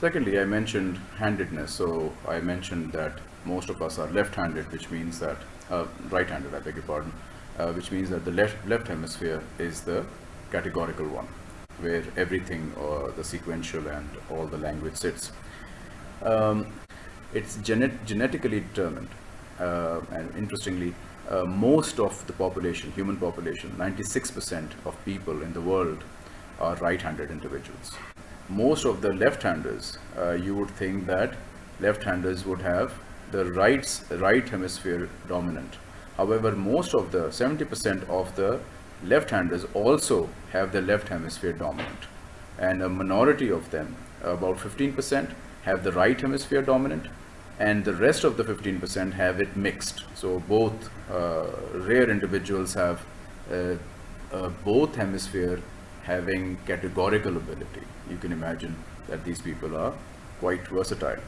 Secondly, I mentioned handedness. So I mentioned that most of us are left-handed, which means that, uh, right-handed, I beg your pardon, uh, which means that the left, left hemisphere is the categorical one, where everything, or the sequential and all the language sits. Um, it's genet genetically determined. Uh, and interestingly, uh, most of the population, human population, 96% of people in the world are right-handed individuals. Most of the left-handers, uh, you would think that left-handers would have the right, right hemisphere dominant. However, most of the 70% of the left-handers also have the left hemisphere dominant. And a minority of them, about 15%, have the right hemisphere dominant and the rest of the 15% have it mixed. So both uh, rare individuals have uh, uh, both hemisphere having categorical ability. You can imagine that these people are quite versatile.